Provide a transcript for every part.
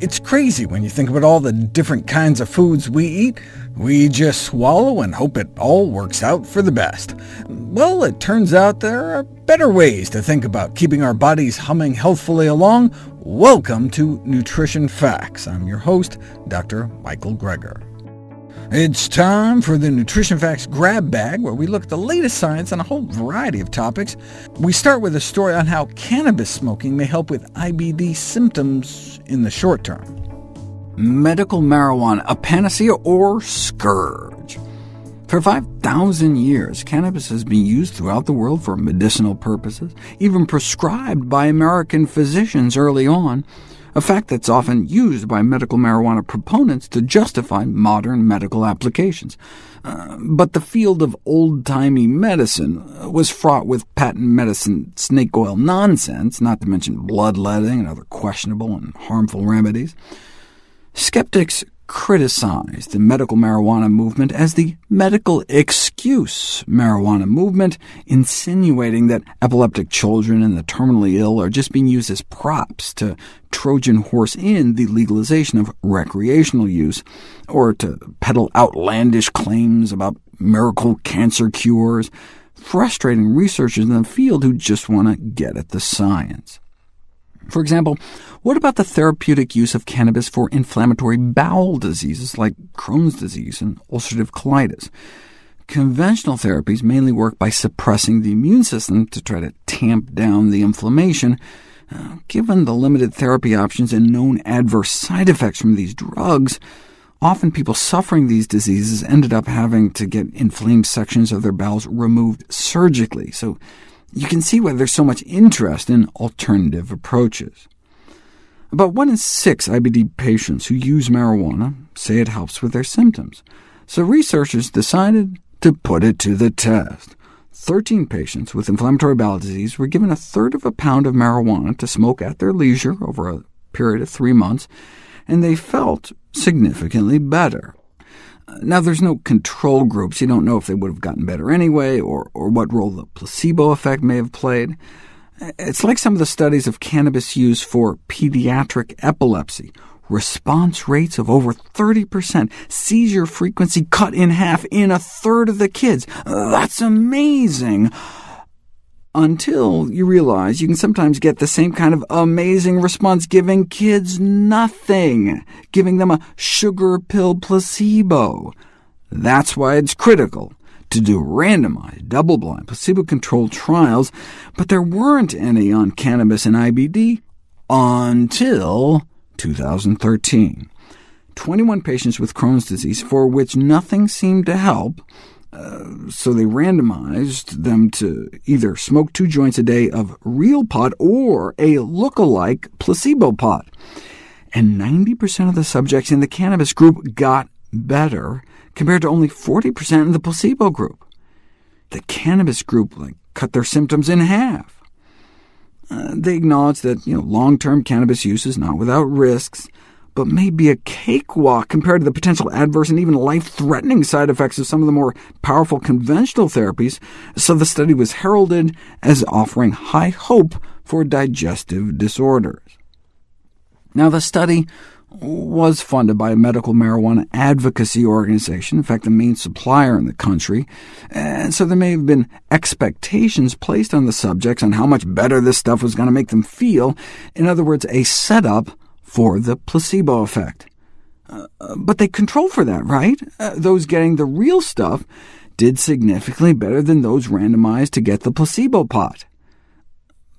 It's crazy when you think about all the different kinds of foods we eat. We just swallow and hope it all works out for the best. Well, it turns out there are better ways to think about keeping our bodies humming healthfully along. Welcome to Nutrition Facts. I'm your host, Dr. Michael Greger. It's time for the Nutrition Facts Grab Bag, where we look at the latest science on a whole variety of topics. We start with a story on how cannabis smoking may help with IBD symptoms in the short term. Medical marijuana, a panacea or scourge? For 5,000 years, cannabis has been used throughout the world for medicinal purposes, even prescribed by American physicians early on a fact that's often used by medical marijuana proponents to justify modern medical applications. Uh, but the field of old-timey medicine was fraught with patent medicine snake oil nonsense, not to mention bloodletting and other questionable and harmful remedies. Skeptics criticized the medical marijuana movement as the medical excuse marijuana movement, insinuating that epileptic children and the terminally ill are just being used as props to Trojan horse in the legalization of recreational use, or to peddle outlandish claims about miracle cancer cures, frustrating researchers in the field who just want to get at the science. For example, what about the therapeutic use of cannabis for inflammatory bowel diseases like Crohn's disease and ulcerative colitis? Conventional therapies mainly work by suppressing the immune system to try to tamp down the inflammation. Uh, given the limited therapy options and known adverse side effects from these drugs, often people suffering these diseases ended up having to get inflamed sections of their bowels removed surgically. So you can see why there's so much interest in alternative approaches. About 1 in 6 IBD patients who use marijuana say it helps with their symptoms, so researchers decided to put it to the test. 13 patients with inflammatory bowel disease were given a third of a pound of marijuana to smoke at their leisure over a period of three months, and they felt significantly better. Now, there's no control groups. You don't know if they would have gotten better anyway, or, or what role the placebo effect may have played. It's like some of the studies of cannabis use for pediatric epilepsy. Response rates of over 30%, seizure frequency cut in half in a third of the kids. That's amazing! Until you realize you can sometimes get the same kind of amazing response giving kids nothing, giving them a sugar pill placebo. That's why it's critical to do randomized, double-blind, placebo-controlled trials, but there weren't any on cannabis and IBD until 2013. 21 patients with Crohn's disease for which nothing seemed to help so they randomized them to either smoke two joints a day of real pot or a look-alike placebo pot. And 90% of the subjects in the cannabis group got better, compared to only 40% in the placebo group. The cannabis group like, cut their symptoms in half. Uh, they acknowledged that you know, long-term cannabis use is not without risks, but may be a cakewalk compared to the potential adverse and even life-threatening side effects of some of the more powerful conventional therapies, so the study was heralded as offering high hope for digestive disorders. Now, the study was funded by a medical marijuana advocacy organization, in fact the main supplier in the country, and so there may have been expectations placed on the subjects on how much better this stuff was going to make them feel, in other words, a setup for the placebo effect. Uh, but they control for that, right? Uh, those getting the real stuff did significantly better than those randomized to get the placebo pot.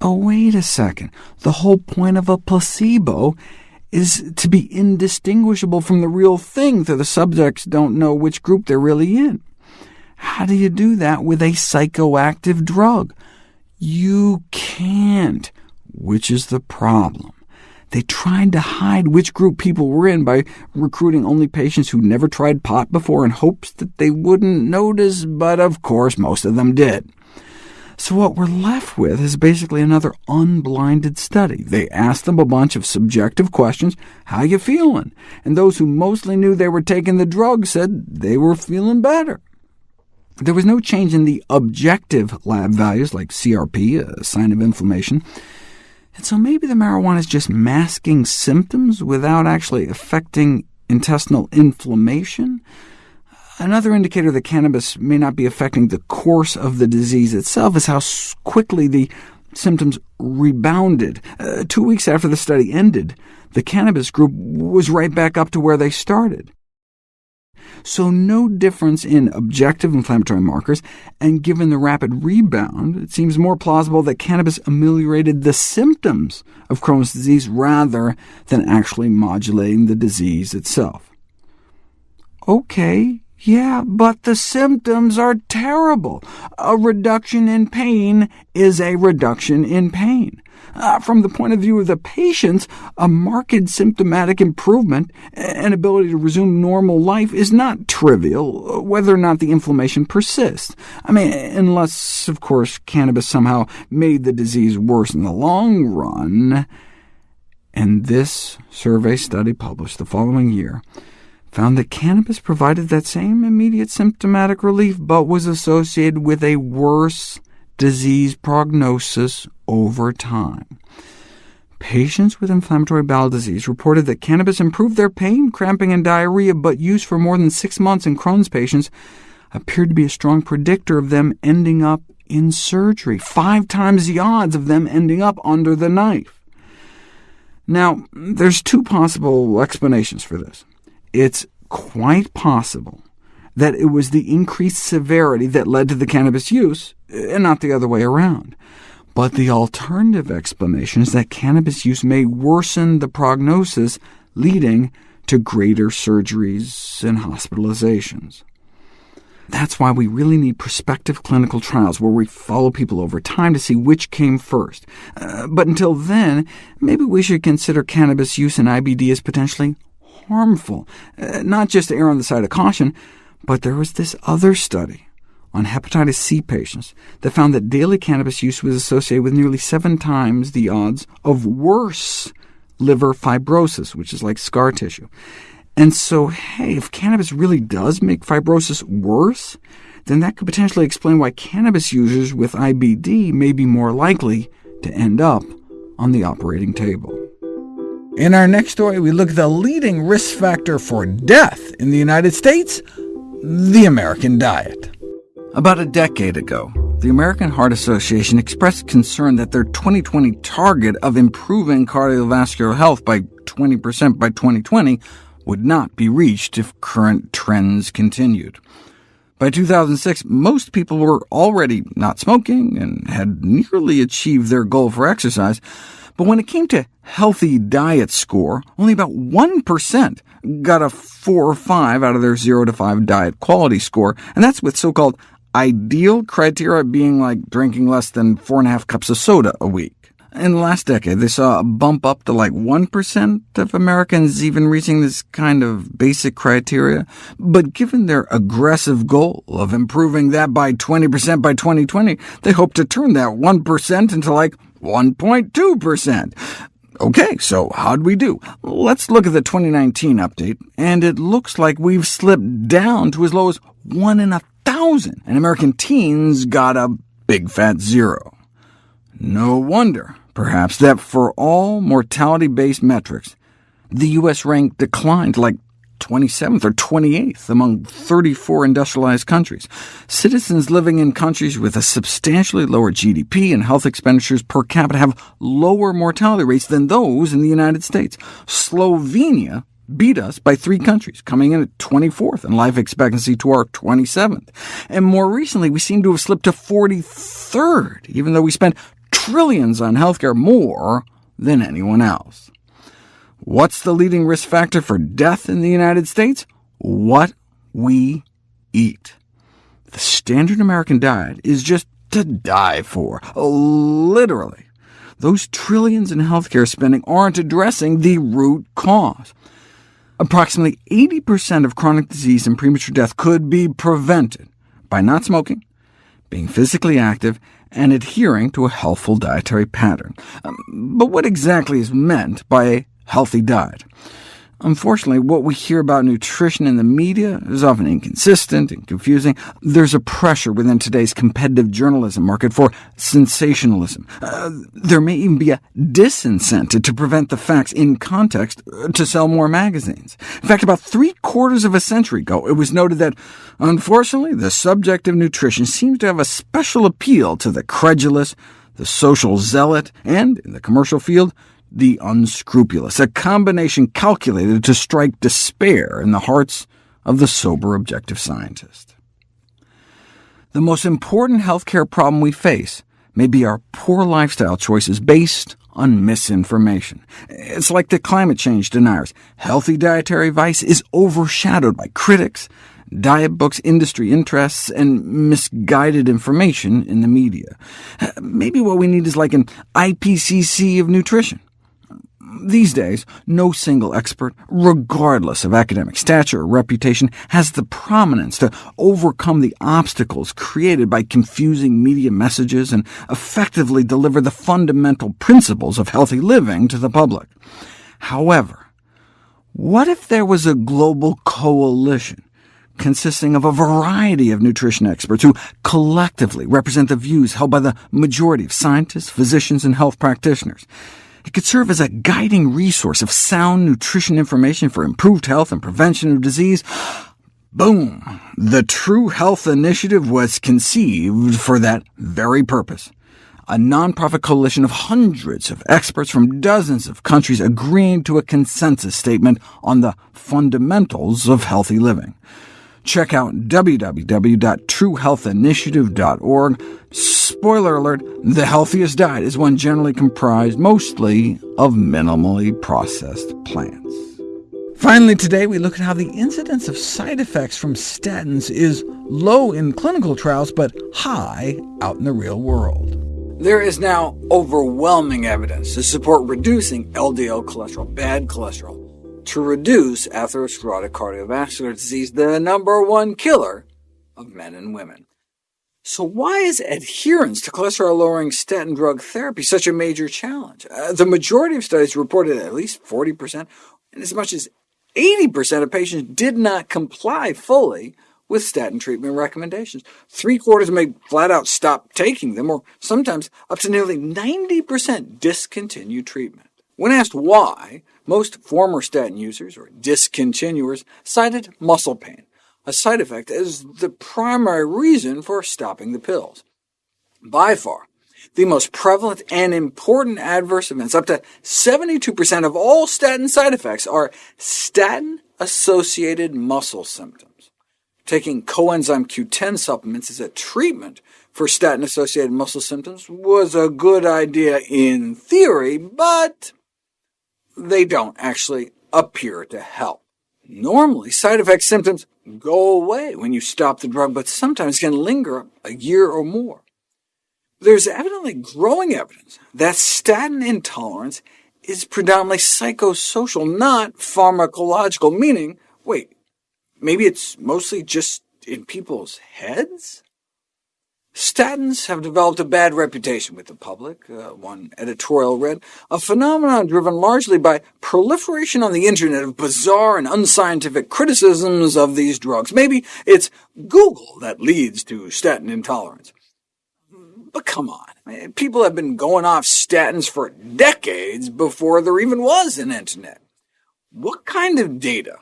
Oh, wait a second. The whole point of a placebo is to be indistinguishable from the real thing, so the subjects don't know which group they're really in. How do you do that with a psychoactive drug? You can't, which is the problem. They tried to hide which group people were in by recruiting only patients who never tried pot before in hopes that they wouldn't notice, but of course most of them did. So what we're left with is basically another unblinded study. They asked them a bunch of subjective questions, how you feeling? And those who mostly knew they were taking the drug said they were feeling better. There was no change in the objective lab values, like CRP, a sign of inflammation. And so maybe the marijuana is just masking symptoms without actually affecting intestinal inflammation? Another indicator that cannabis may not be affecting the course of the disease itself is how quickly the symptoms rebounded. Uh, two weeks after the study ended, the cannabis group was right back up to where they started. So no difference in objective inflammatory markers, and given the rapid rebound, it seems more plausible that cannabis ameliorated the symptoms of Crohn's disease rather than actually modulating the disease itself. OK, yeah, but the symptoms are terrible. A reduction in pain is a reduction in pain. Uh, from the point of view of the patients, a marked symptomatic improvement and ability to resume normal life is not trivial, whether or not the inflammation persists. I mean, unless, of course, cannabis somehow made the disease worse in the long run. And this survey study, published the following year, found that cannabis provided that same immediate symptomatic relief, but was associated with a worse disease prognosis over time. Patients with inflammatory bowel disease reported that cannabis improved their pain, cramping, and diarrhea, but use for more than six months in Crohn's patients appeared to be a strong predictor of them ending up in surgery, five times the odds of them ending up under the knife. Now, there's two possible explanations for this it's quite possible that it was the increased severity that led to the cannabis use, and not the other way around. But the alternative explanation is that cannabis use may worsen the prognosis, leading to greater surgeries and hospitalizations. That's why we really need prospective clinical trials where we follow people over time to see which came first. Uh, but until then, maybe we should consider cannabis use in IBD as potentially harmful, uh, not just to err on the side of caution, but there was this other study on hepatitis C patients that found that daily cannabis use was associated with nearly seven times the odds of worse liver fibrosis, which is like scar tissue. And so, hey, if cannabis really does make fibrosis worse, then that could potentially explain why cannabis users with IBD may be more likely to end up on the operating table. In our next story, we look at the leading risk factor for death in the United States, the American diet. About a decade ago, the American Heart Association expressed concern that their 2020 target of improving cardiovascular health by 20% by 2020 would not be reached if current trends continued. By 2006, most people were already not smoking and had nearly achieved their goal for exercise, but when it came to healthy diet score, only about 1% got a 4 or 5 out of their 0 to 5 diet quality score, and that's with so-called ideal criteria being like drinking less than 4.5 cups of soda a week. In the last decade, they saw a bump up to like 1% of Americans even reaching this kind of basic criteria, but given their aggressive goal of improving that by 20% by 2020, they hope to turn that 1% into like 1.2%. OK, so how'd we do? Let's look at the 2019 update, and it looks like we've slipped down to as low as 1 in a thousand, and American teens got a big fat zero. No wonder perhaps, that for all mortality-based metrics, the U.S. rank declined like 27th or 28th among 34 industrialized countries. Citizens living in countries with a substantially lower GDP and health expenditures per capita have lower mortality rates than those in the United States. Slovenia beat us by three countries, coming in at 24th in life expectancy to our 27th. And more recently, we seem to have slipped to 43rd, even though we spent trillions on healthcare more than anyone else. What's the leading risk factor for death in the United States? What we eat. The standard American diet is just to die for, literally. Those trillions in healthcare spending aren't addressing the root cause. Approximately 80% of chronic disease and premature death could be prevented by not smoking, being physically active, and adhering to a healthful dietary pattern. Um, but what exactly is meant by a healthy diet? Unfortunately, what we hear about nutrition in the media is often inconsistent and confusing. There's a pressure within today's competitive journalism market for sensationalism. Uh, there may even be a disincentive to prevent the facts in context uh, to sell more magazines. In fact, about three-quarters of a century ago, it was noted that, unfortunately, the subject of nutrition seems to have a special appeal to the credulous, the social zealot, and, in the commercial field, the unscrupulous, a combination calculated to strike despair in the hearts of the sober objective scientist. The most important healthcare problem we face may be our poor lifestyle choices based on misinformation. It's like the climate change deniers. Healthy dietary advice is overshadowed by critics, diet books, industry interests, and misguided information in the media. Maybe what we need is like an IPCC of nutrition. These days, no single expert, regardless of academic stature or reputation, has the prominence to overcome the obstacles created by confusing media messages and effectively deliver the fundamental principles of healthy living to the public. However, what if there was a global coalition consisting of a variety of nutrition experts who collectively represent the views held by the majority of scientists, physicians, and health practitioners? It could serve as a guiding resource of sound nutrition information for improved health and prevention of disease. Boom! The True Health Initiative was conceived for that very purpose. A nonprofit coalition of hundreds of experts from dozens of countries agreeing to a consensus statement on the fundamentals of healthy living. Check out www.truehealthinitiative.org. Spoiler alert, the healthiest diet is one generally comprised mostly of minimally processed plants. Finally today, we look at how the incidence of side effects from statins is low in clinical trials, but high out in the real world. There is now overwhelming evidence to support reducing LDL cholesterol, bad cholesterol, to reduce atherosclerotic cardiovascular disease, the number one killer of men and women. So why is adherence to cholesterol-lowering statin drug therapy such a major challenge? Uh, the majority of studies reported at least 40%, and as much as 80% of patients did not comply fully with statin treatment recommendations. Three-quarters may flat-out stop taking them, or sometimes up to nearly 90% discontinue treatment. When asked why, most former statin users, or discontinuers, cited muscle pain, a side effect, as the primary reason for stopping the pills. By far, the most prevalent and important adverse events, up to 72% of all statin side effects, are statin-associated muscle symptoms. Taking coenzyme Q10 supplements as a treatment for statin-associated muscle symptoms was a good idea in theory, but they don't actually appear to help. Normally, side effect symptoms go away when you stop the drug, but sometimes can linger a year or more. There's evidently growing evidence that statin intolerance is predominantly psychosocial, not pharmacological, meaning, wait, maybe it's mostly just in people's heads? Statins have developed a bad reputation with the public, uh, one editorial read, a phenomenon driven largely by proliferation on the internet of bizarre and unscientific criticisms of these drugs. Maybe it's Google that leads to statin intolerance. But come on, people have been going off statins for decades before there even was an internet. What kind of data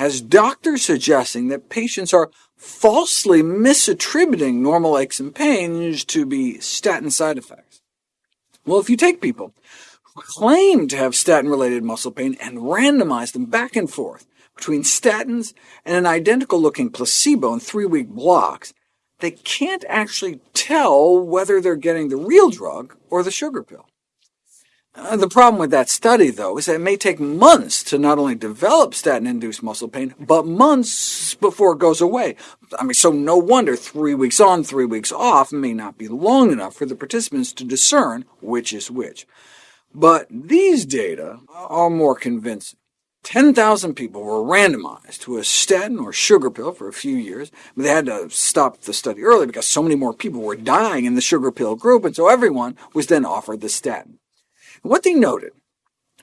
has doctors suggesting that patients are falsely misattributing normal aches and pains to be statin side effects. Well, if you take people who claim to have statin-related muscle pain and randomize them back and forth between statins and an identical-looking placebo in three-week blocks, they can't actually tell whether they're getting the real drug or the sugar pill. Uh, the problem with that study, though, is that it may take months to not only develop statin-induced muscle pain, but months before it goes away. I mean, so no wonder three weeks on, three weeks off may not be long enough for the participants to discern which is which. But these data are more convincing. 10,000 people were randomized to a statin or sugar pill for a few years. They had to stop the study early because so many more people were dying in the sugar pill group, and so everyone was then offered the statin. What they noted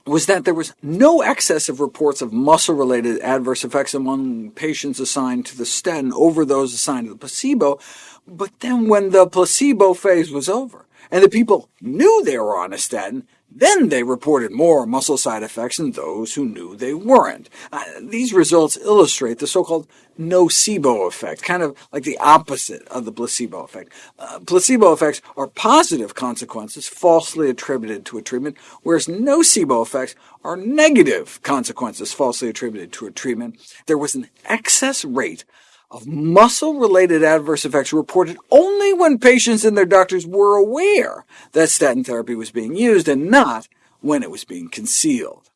was that there was no excess of reports of muscle-related adverse effects among patients assigned to the statin over those assigned to the placebo, but then when the placebo phase was over, and the people knew they were on a statin, then they reported more muscle side effects than those who knew they weren't. Uh, these results illustrate the so-called nocebo effect, kind of like the opposite of the placebo effect. Uh, placebo effects are positive consequences falsely attributed to a treatment, whereas nocebo effects are negative consequences falsely attributed to a treatment. There was an excess rate of muscle-related adverse effects reported only when patients and their doctors were aware that statin therapy was being used, and not when it was being concealed.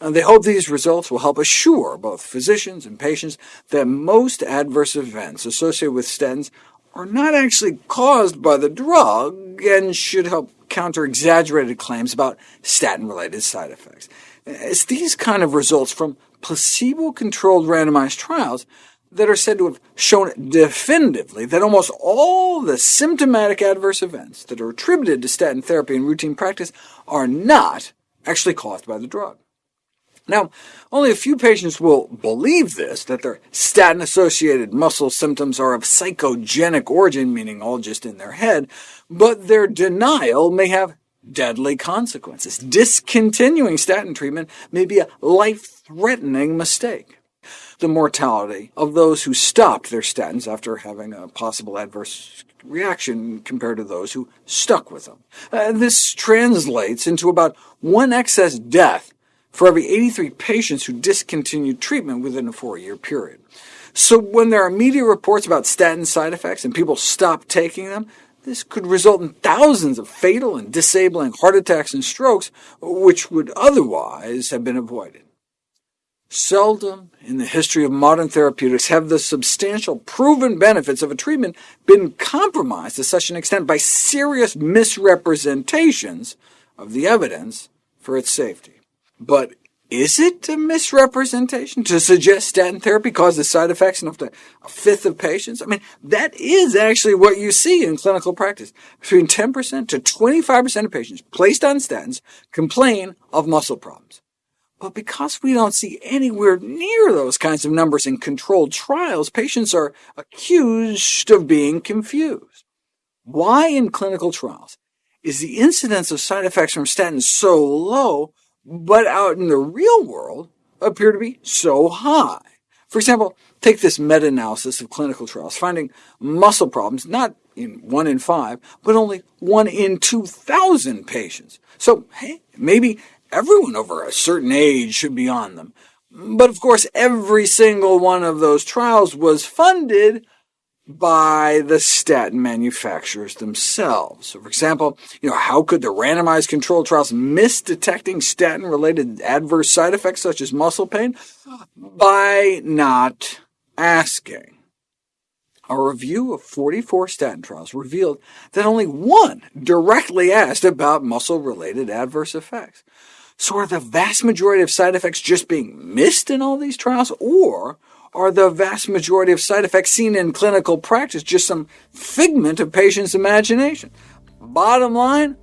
And they hope these results will help assure both physicians and patients that most adverse events associated with statins are not actually caused by the drug, and should help counter exaggerated claims about statin-related side effects. It's these kind of results from placebo-controlled randomized trials that are said to have shown definitively that almost all the symptomatic adverse events that are attributed to statin therapy in routine practice are not actually caused by the drug. Now, only a few patients will believe this, that their statin-associated muscle symptoms are of psychogenic origin, meaning all just in their head, but their denial may have deadly consequences. Discontinuing statin treatment may be a life-threatening mistake the mortality of those who stopped their statins after having a possible adverse reaction compared to those who stuck with them. Uh, this translates into about one excess death for every 83 patients who discontinued treatment within a four-year period. So when there are media reports about statin side effects and people stop taking them, this could result in thousands of fatal and disabling heart attacks and strokes, which would otherwise have been avoided. Seldom in the history of modern therapeutics have the substantial proven benefits of a treatment been compromised to such an extent by serious misrepresentations of the evidence for its safety. But is it a misrepresentation to suggest statin therapy causes side effects in up to a fifth of patients? I mean, that is actually what you see in clinical practice. Between 10% to 25% of patients placed on statins complain of muscle problems. But because we don't see anywhere near those kinds of numbers in controlled trials, patients are accused of being confused. Why in clinical trials is the incidence of side effects from statins so low, but out in the real world appear to be so high? For example, take this meta-analysis of clinical trials, finding muscle problems not in 1 in 5, but only 1 in 2,000 patients. So, hey, maybe Everyone over a certain age should be on them. But of course, every single one of those trials was funded by the statin manufacturers themselves. So for example, you know, how could the randomized controlled trials miss detecting statin-related adverse side effects such as muscle pain? By not asking. A review of 44 statin trials revealed that only one directly asked about muscle-related adverse effects. So are the vast majority of side effects just being missed in all these trials, or are the vast majority of side effects seen in clinical practice just some figment of patients' imagination? Bottom line,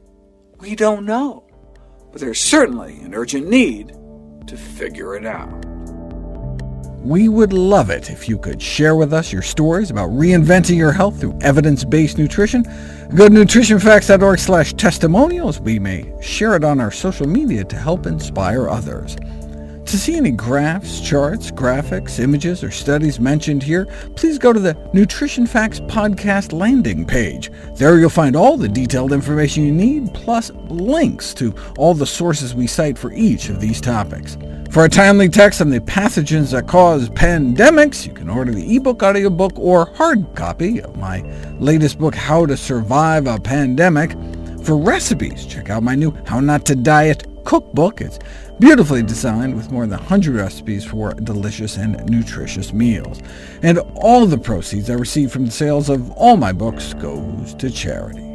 we don't know, but there's certainly an urgent need to figure it out. We would love it if you could share with us your stories about reinventing your health through evidence-based nutrition. Go to nutritionfacts.org slash testimonials. We may share it on our social media to help inspire others. To see any graphs, charts, graphics, images, or studies mentioned here, please go to the Nutrition Facts podcast landing page. There you'll find all the detailed information you need, plus links to all the sources we cite for each of these topics. For a timely text on the pathogens that cause pandemics, you can order the ebook, audiobook, or hard copy of my latest book, How to Survive a Pandemic. For recipes, check out my new How Not to Diet cookbook. It's beautifully designed with more than 100 recipes for delicious and nutritious meals. And all the proceeds I receive from the sales of all my books goes to charity.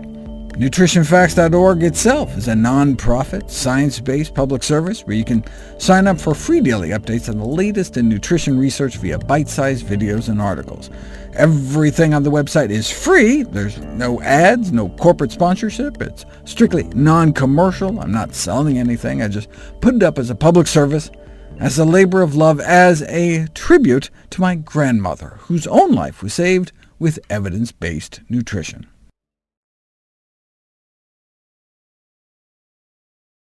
NutritionFacts.org itself is a non-profit, science-based public service where you can sign up for free daily updates on the latest in nutrition research via bite-sized videos and articles. Everything on the website is free. There's no ads, no corporate sponsorship. It's strictly non-commercial. I'm not selling anything. I just put it up as a public service, as a labor of love, as a tribute to my grandmother, whose own life was saved with evidence-based nutrition.